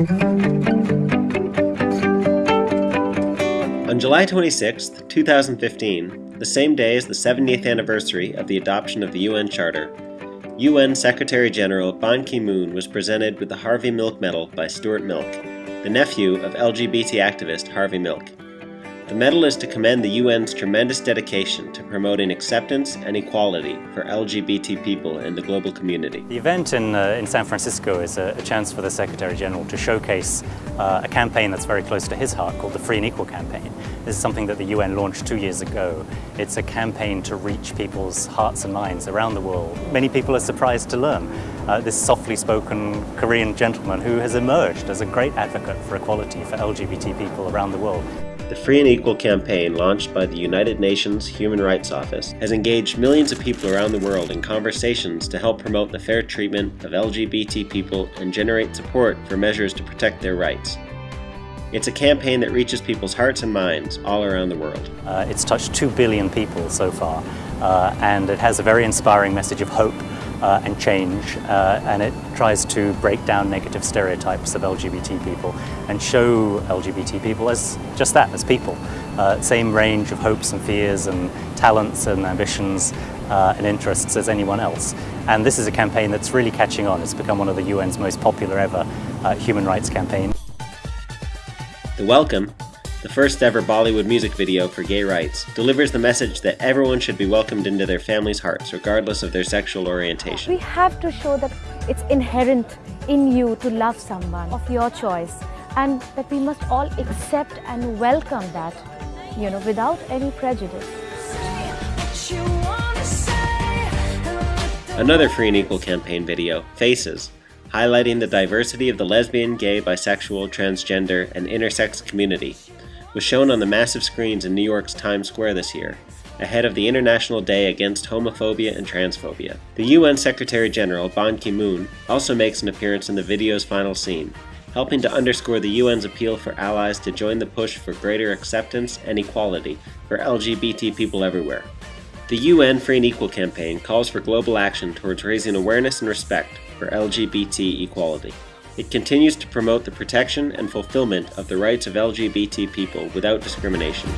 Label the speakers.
Speaker 1: On July 26, 2015, the same day as the 70th anniversary of the adoption of the UN Charter, UN Secretary General Ban Ki moon was presented with the Harvey Milk Medal by Stuart Milk, the nephew of LGBT activist Harvey Milk. The medal is to commend the UN's tremendous dedication to promoting acceptance and equality for LGBT people in the global community.
Speaker 2: The event in, uh, in San Francisco is a, a, chance for the Secretary General to showcase uh, a campaign that's very close to his heart called the Free and Equal Campaign. This is something that the UN launched two years ago. It's a campaign to reach people's hearts and minds around the world. Many people are surprised to learn uh, this softly spoken Korean gentleman who has emerged as a great advocate for equality for LGBT people around the world.
Speaker 1: The Free and Equal campaign, launched by the United Nations Human Rights Office, has engaged millions of people around the world in conversations to help promote the fair treatment of LGBT people and generate support for measures to protect their rights. It's a campaign that reaches people's hearts and minds all around the world.
Speaker 2: Uh, it's touched 2 billion people so far, uh, and it has a very inspiring message of hope uh, and change, uh, and it tries to break down negative stereotypes of LGBT people and show LGBT people as just that, as people. Uh, same range of hopes and fears and talents and ambitions uh, and interests as anyone else. And this is a campaign that's really catching on. It's become one of the UN's most popular ever uh, human rights campaigns.
Speaker 1: The Welcome the first ever Bollywood music video for gay rights, delivers the message that everyone should be welcomed into their family's hearts, regardless of their sexual orientation.
Speaker 3: We have to show that it's inherent in you to love someone of your choice and that we must all accept and welcome that, you know, without any prejudice.
Speaker 1: Another Free and Equal campaign video, Faces, highlighting the diversity of the lesbian, gay, bisexual, transgender, and intersex community, was shown on the massive screens in New York's Times Square this year, ahead of the International Day Against Homophobia and Transphobia. The UN Secretary General Ban Ki moon also makes an appearance in the video's final scene, helping to underscore the UN's appeal for allies to join the push for greater acceptance and equality for LGBT people everywhere. The UN Free and Equal campaign calls for global action towards raising awareness and respect for LGBT equality. It continues to promote the protection and fulfillment of the rights of LGBT people without discrimination.